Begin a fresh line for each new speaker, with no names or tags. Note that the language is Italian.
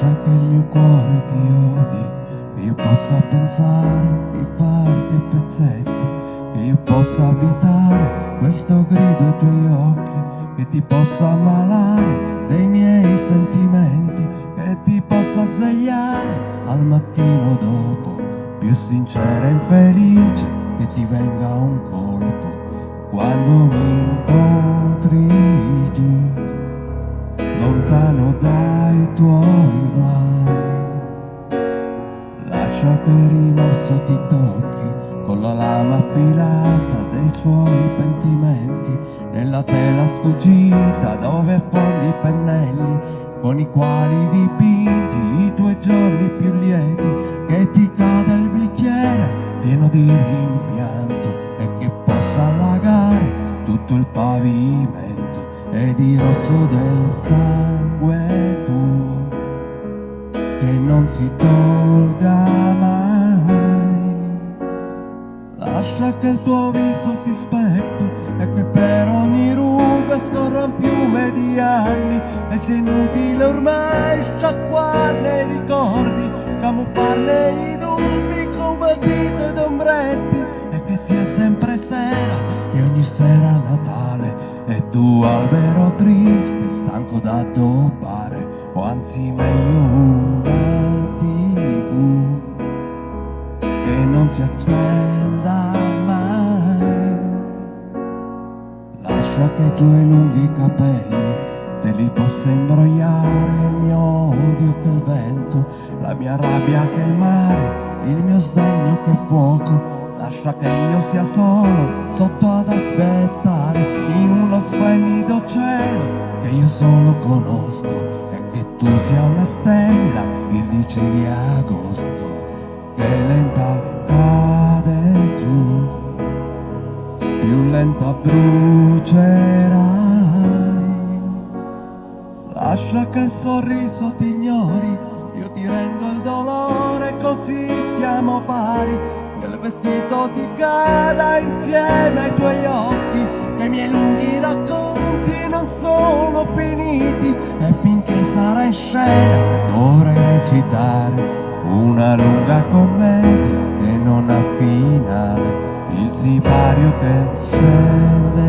Lascia che il mio cuore ti odi, che io possa pensare di farti a pezzetti, che io possa abitare questo grido ai tuoi occhi, che ti possa ammalare dei miei sentimenti, che ti possa svegliare al mattino dopo, più sincera e infelice, che ti venga un colpo quando mi tuoi guai. Lascia che il rimorso ti tocchi con la lama affilata dei suoi pentimenti, nella tela sfuggita dove affondi i pennelli con i quali dipingi i tuoi giorni più lieti, che ti cade il bicchiere pieno di rimpianto e che possa allagare tutto il pavimento e di rosso del sangue tuo che non si tolga mai. Lascia che il tuo viso si specchi e che per ogni ruga scorra un fiume di anni e sia inutile ormai sciacquarne i ricordi, camuffarne i dubbi con matite ed ombretti e che sia sempre sera tu albero triste, stanco da addobbare o anzi meglio una tv che non si accenda mai. Lascia che i tuoi lunghi capelli te li possa imbrogliare il mio odio che il vento, la mia rabbia che il mare, il mio sdegno che fuoco. Lascia che io sia solo sotto ad aspettare splendido cielo che io solo conosco e che tu sia una stella il 10 di agosto che lenta cade giù, più lenta brucerai. Lascia che il sorriso ti ignori, io ti rendo il dolore così siamo pari, che il vestito ti cada insieme ai tuoi occhi, i miei lunghi racconti non sono finiti e finché sarà in scena dovrai recitare una lunga commedia che non ha finale, il sipario che scende